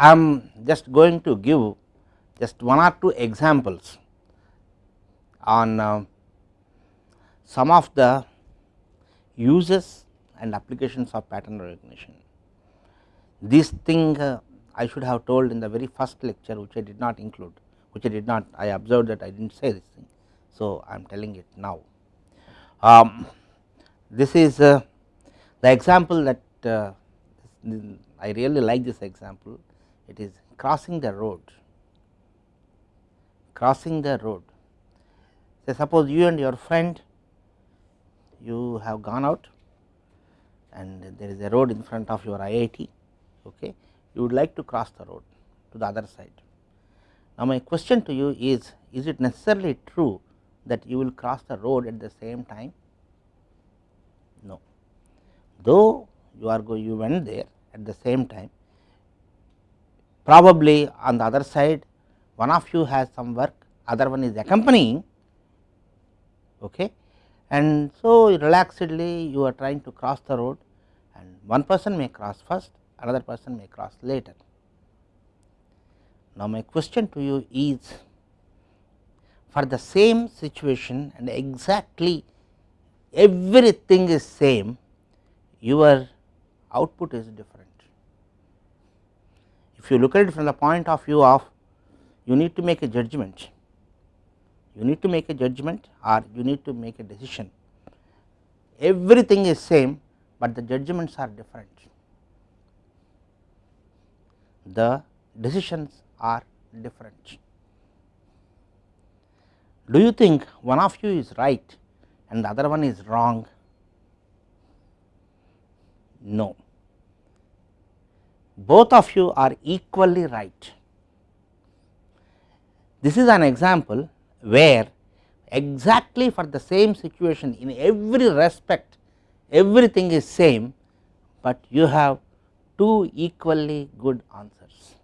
I am just going to give just one or two examples on uh, some of the uses and applications of pattern recognition. This thing uh, I should have told in the very first lecture which I did not include which I did not I observed that I did not say this thing. So, I am telling it now. Um, this is uh, the example that uh, I really like this example it is crossing the road. Crossing the road. Say suppose you and your friend you have gone out and there is a road in front of your IIT okay? You would like to cross the road to the other side. Now my question to you is is it necessarily true that you will cross the road at the same time? No. Though you are going you went there at the same time probably on the other side one of you has some work other one is accompanying okay and so relaxedly you are trying to cross the road and one person may cross first another person may cross later. Now, my question to you is for the same situation and exactly everything is same your output is different. If you look at it from the point of view of you need to make a judgment, you need to make a judgment or you need to make a decision. Everything is same, but the judgments are different. The decisions are different. Do you think one of you is right and the other one is wrong? No, both of you are equally right. This is an example where exactly for the same situation in every respect everything is same, but you have two equally good answers.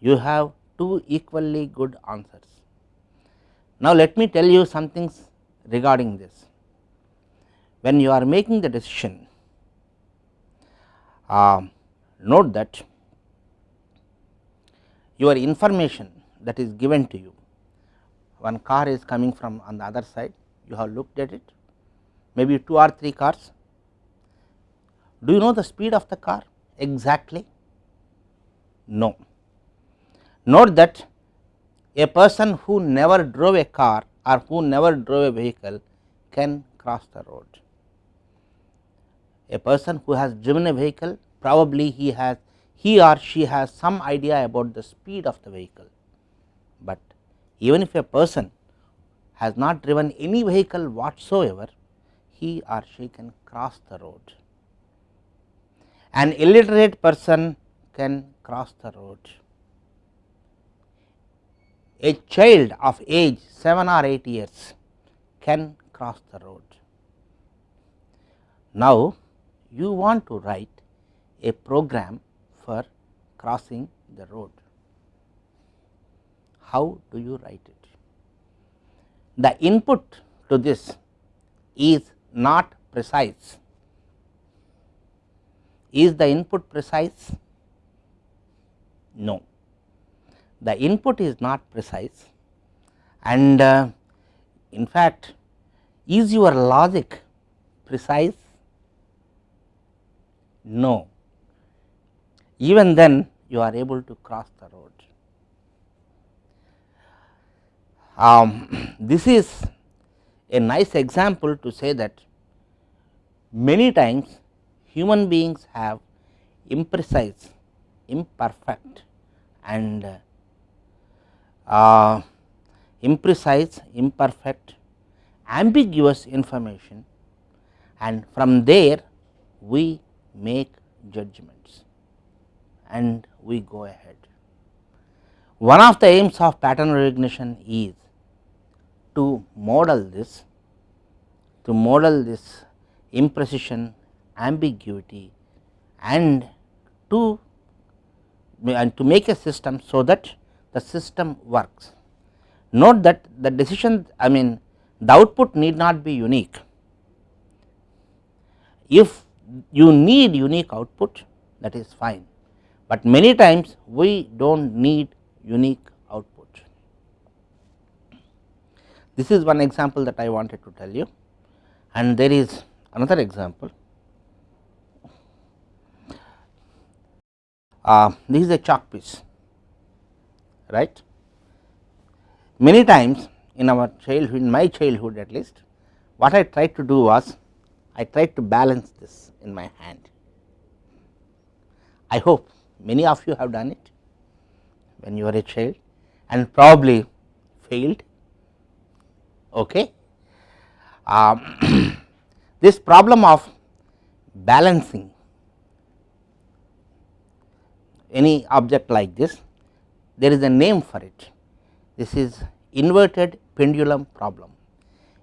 You have two equally good answers. Now, let me tell you some things regarding this. When you are making the decision, uh, note that your information that is given to you, one car is coming from on the other side, you have looked at it, maybe 2 or 3 cars. Do you know the speed of the car exactly? No. Note that a person who never drove a car or who never drove a vehicle can cross the road. A person who has driven a vehicle probably he has he or she has some idea about the speed of the vehicle, but even if a person has not driven any vehicle whatsoever he or she can cross the road. An illiterate person can cross the road a child of age 7 or 8 years can cross the road. Now, you want to write a program for crossing the road. How do you write it? The input to this is not precise. Is the input precise? No the input is not precise and uh, in fact is your logic precise? No, even then you are able to cross the road. Um, this is a nice example to say that many times human beings have imprecise, imperfect and uh, uh, imprecise, imperfect, ambiguous information and from there we make judgments and we go ahead. One of the aims of pattern recognition is to model this, to model this imprecision, ambiguity and to and to make a system so that the system works. Note that the decision I mean the output need not be unique. If you need unique output that is fine, but many times we do not need unique output. This is one example that I wanted to tell you and there is another example. Uh, this is a chalk piece right. Many times in our childhood in my childhood at least what I tried to do was I tried to balance this in my hand. I hope many of you have done it when you were a child and probably failed. Okay. Um, this problem of balancing any object like this, there is a name for it. This is inverted pendulum problem.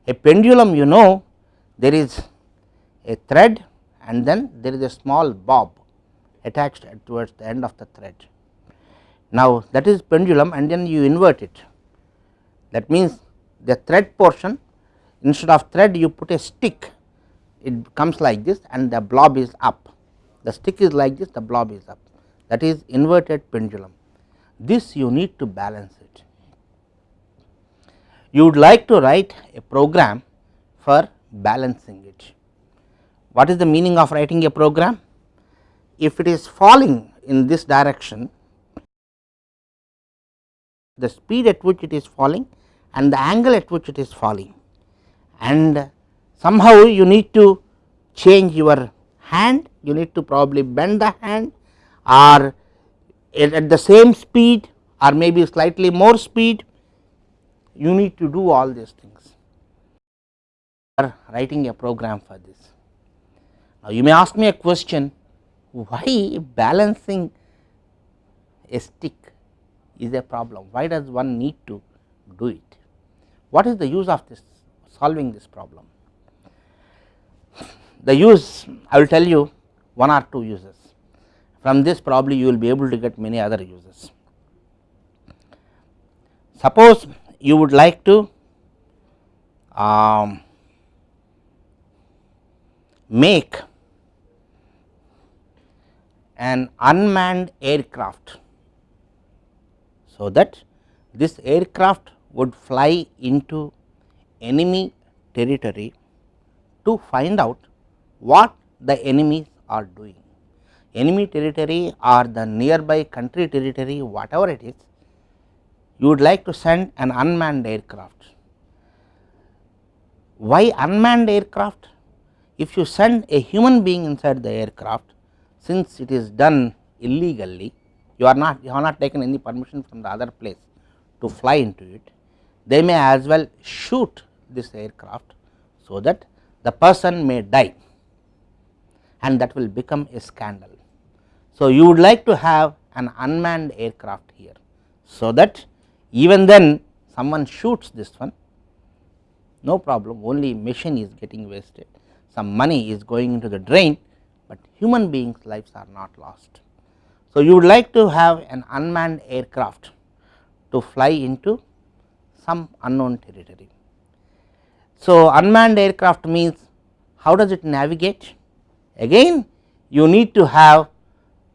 A pendulum you know there is a thread and then there is a small bob attached towards the end of the thread. Now, that is pendulum and then you invert it that means the thread portion instead of thread you put a stick it comes like this and the blob is up the stick is like this the blob is up that is inverted pendulum this you need to balance it. You would like to write a program for balancing it. What is the meaning of writing a program? If it is falling in this direction, the speed at which it is falling and the angle at which it is falling and somehow you need to change your hand, you need to probably bend the hand or at the same speed or maybe slightly more speed you need to do all these things or writing a program for this. You may ask me a question why balancing a stick is a problem? Why does one need to do it? What is the use of this solving this problem? The use I will tell you one or two uses. From this probably you will be able to get many other uses. Suppose you would like to um, make an unmanned aircraft. So, that this aircraft would fly into enemy territory to find out what the enemies are doing enemy territory or the nearby country territory whatever it is you would like to send an unmanned aircraft. Why unmanned aircraft? If you send a human being inside the aircraft since it is done illegally you are not you have not taken any permission from the other place to fly into it they may as well shoot this aircraft so that the person may die and that will become a scandal. So, you would like to have an unmanned aircraft here. So, that even then someone shoots this one no problem only machine is getting wasted some money is going into the drain, but human beings lives are not lost. So, you would like to have an unmanned aircraft to fly into some unknown territory. So, unmanned aircraft means how does it navigate? Again you need to have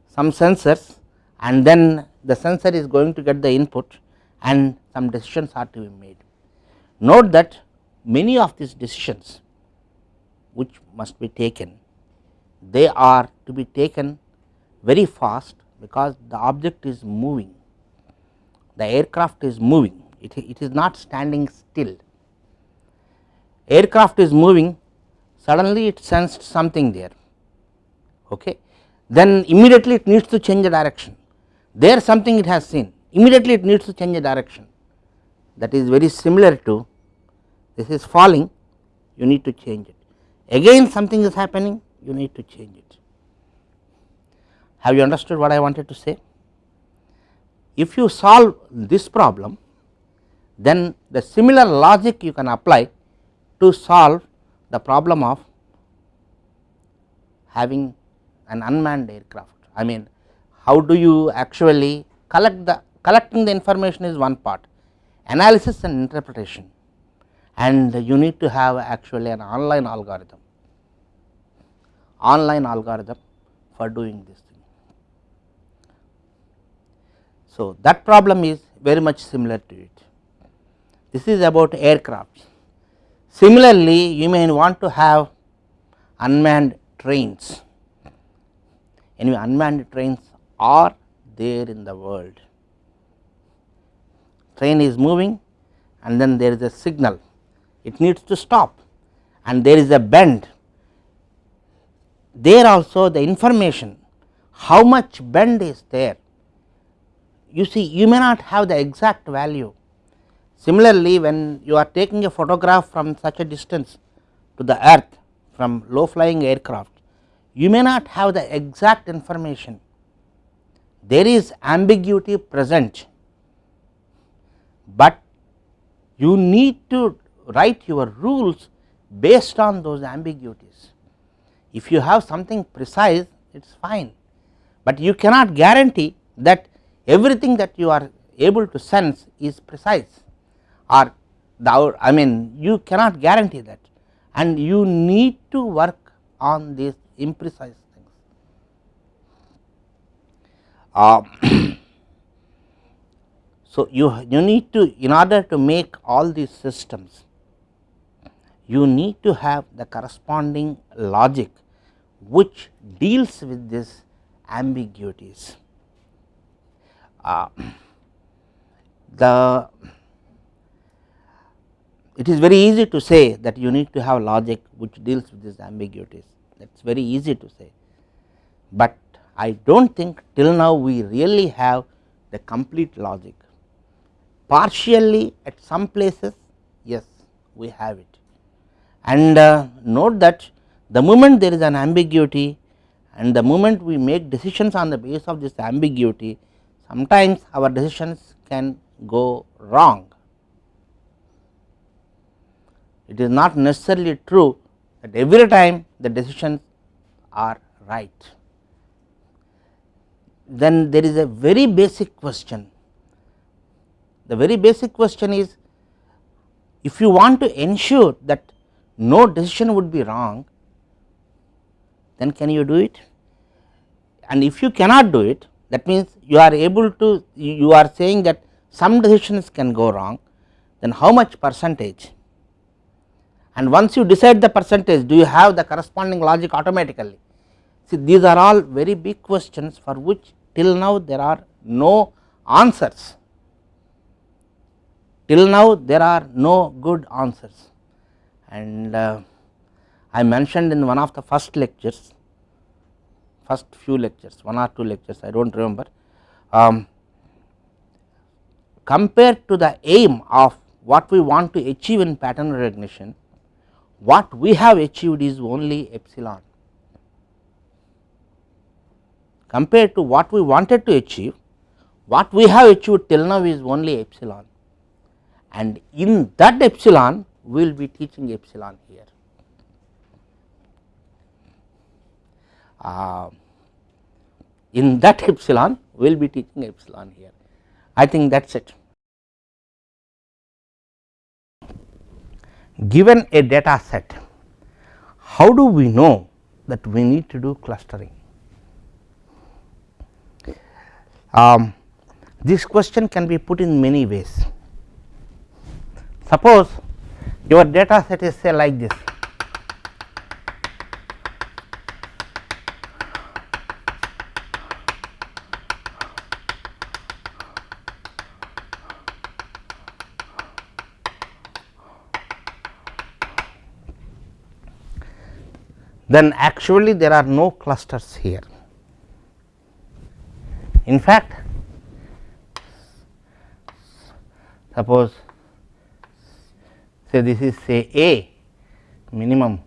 some sensors and then the sensor is going to get the input and some decisions are to be made. Note that many of these decisions which must be taken they are to be taken very fast because the object is moving. The aircraft is moving. It, it is not standing still. Aircraft is moving. Suddenly it sensed something there. Okay. Then immediately it needs to change the direction. There something it has seen. Immediately it needs to change the direction. That is very similar to this is falling. You need to change it. Again something is happening you need to change it. Have you understood what I wanted to say? If you solve this problem then the similar logic you can apply to solve the problem of having an unmanned aircraft. I mean how do you actually collect the collecting the information is one part analysis and interpretation and you need to have actually an online algorithm online algorithm for doing this thing. So, that problem is very much similar to it. This is about aircraft. Similarly, you may want to have unmanned trains. Anyway, unmanned trains are there in the world. Train is moving and then there is a signal, it needs to stop and there is a bend. There also the information how much bend is there. You see you may not have the exact value. Similarly, when you are taking a photograph from such a distance to the earth from low flying aircraft, you may not have the exact information. There is ambiguity present, but you need to write your rules based on those ambiguities. If you have something precise, it is fine, but you cannot guarantee that everything that you are able to sense is precise or the I mean you cannot guarantee that and you need to work on these imprecise things. Uh, so, you, you need to in order to make all these systems you need to have the corresponding logic which deals with this ambiguities. Uh, the it is very easy to say that you need to have logic which deals with these ambiguities. That is very easy to say, but I do not think till now we really have the complete logic. Partially at some places yes we have it. And uh, note that the moment there is an ambiguity and the moment we make decisions on the basis of this ambiguity sometimes our decisions can go wrong. It is not necessarily true that every time the decisions are right. Then there is a very basic question. The very basic question is if you want to ensure that no decision would be wrong, then can you do it? And if you cannot do it, that means you are able to, you are saying that some decisions can go wrong, then how much percentage? And once you decide the percentage, do you have the corresponding logic automatically? See, these are all very big questions for which till now there are no answers. Till now there are no good answers and uh, I mentioned in one of the first lectures, first few lectures, one or two lectures I do not remember, um, compared to the aim of what we want to achieve in pattern recognition, what we have achieved is only epsilon. Compared to what we wanted to achieve, what we have achieved till now is only epsilon and in that epsilon we will be teaching epsilon here. Uh, in that epsilon we will be teaching epsilon here. I think that is it. Given a data set, how do we know that we need to do clustering? Um, this question can be put in many ways. Suppose your data set is say like this then actually there are no clusters here. In fact, suppose say this is say A minimum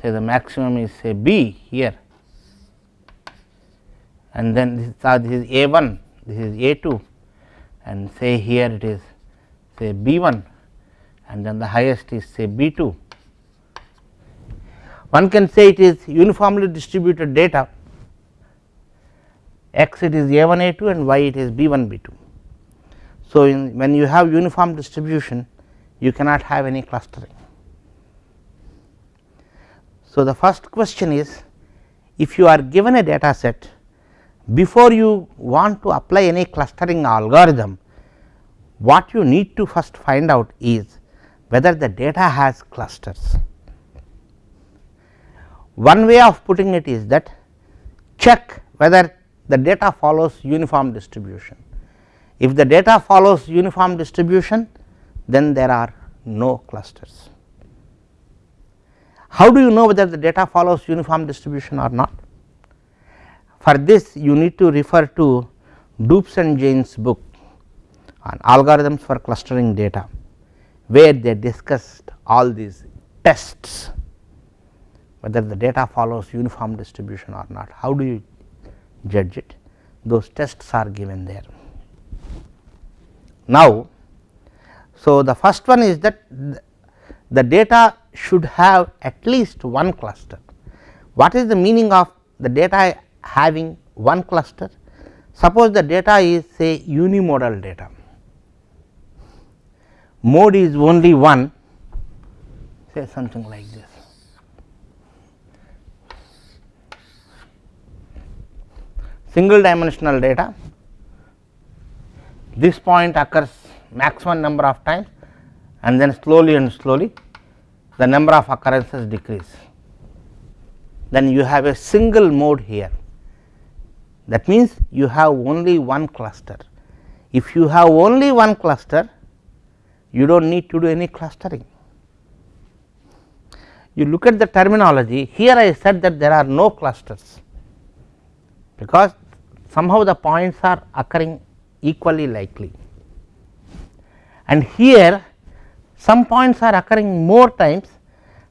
say the maximum is say B here and then this is, uh, this is A 1 this is A 2 and say here it is say B 1 and then the highest is say B 2. One can say it is uniformly distributed data x it is A 1 A 2 and y it is B 1 B 2. So, when you have uniform distribution you cannot have any clustering. So, the first question is if you are given a data set before you want to apply any clustering algorithm, what you need to first find out is whether the data has clusters. One way of putting it is that check whether the data follows uniform distribution. If the data follows uniform distribution, then there are no clusters. How do you know whether the data follows uniform distribution or not? For this you need to refer to Dubes and Jain's book on algorithms for clustering data, where they discussed all these tests whether the data follows uniform distribution or not. How do you judge it? Those tests are given there. Now, so the first one is that the data should have at least one cluster. What is the meaning of the data having one cluster? Suppose the data is say unimodal data, mode is only one say something like this. Single dimensional data, this point occurs maximum number of times and then slowly and slowly the number of occurrences decrease. Then you have a single mode here that means you have only one cluster. If you have only one cluster you do not need to do any clustering. You look at the terminology here I said that there are no clusters because somehow the points are occurring equally likely and here some points are occurring more times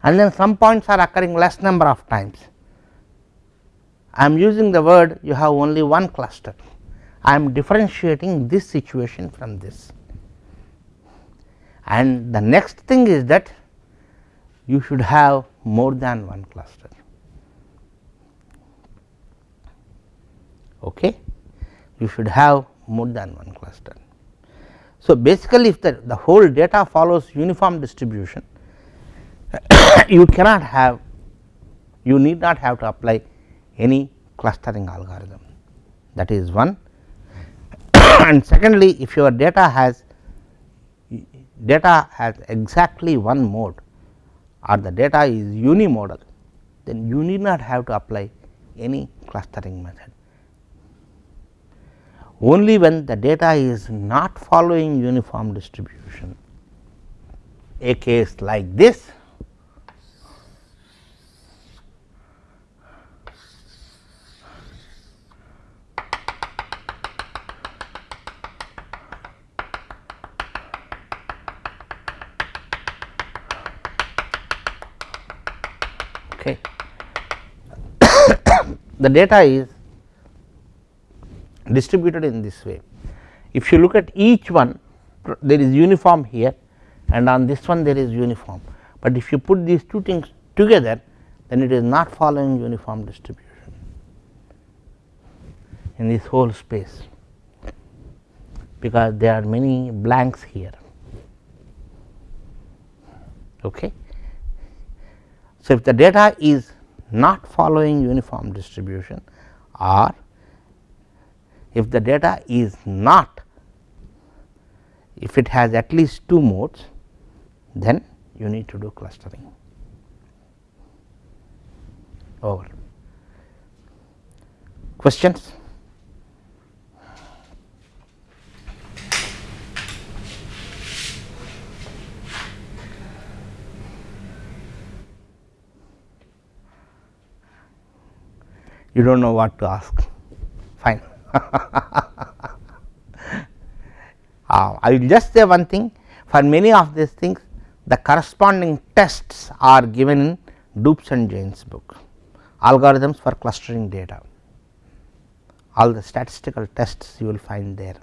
and then some points are occurring less number of times. I am using the word you have only one cluster, I am differentiating this situation from this. And the next thing is that you should have more than one cluster. Okay. You should have more than one cluster. So, basically if the, the whole data follows uniform distribution you cannot have you need not have to apply any clustering algorithm that is one and secondly if your data has data has exactly one mode or the data is unimodal then you need not have to apply any clustering method only when the data is not following uniform distribution. A case like this okay. the data is distributed in this way. If you look at each one there is uniform here and on this one there is uniform, but if you put these two things together then it is not following uniform distribution in this whole space because there are many blanks here. Okay. So, if the data is not following uniform distribution or if the data is not if it has at least two modes then you need to do clustering over. Questions? You do not know what to ask, fine. uh, I will just say one thing. For many of these things the corresponding tests are given in Dubes and Jain's book. Algorithms for clustering data. All the statistical tests you will find there.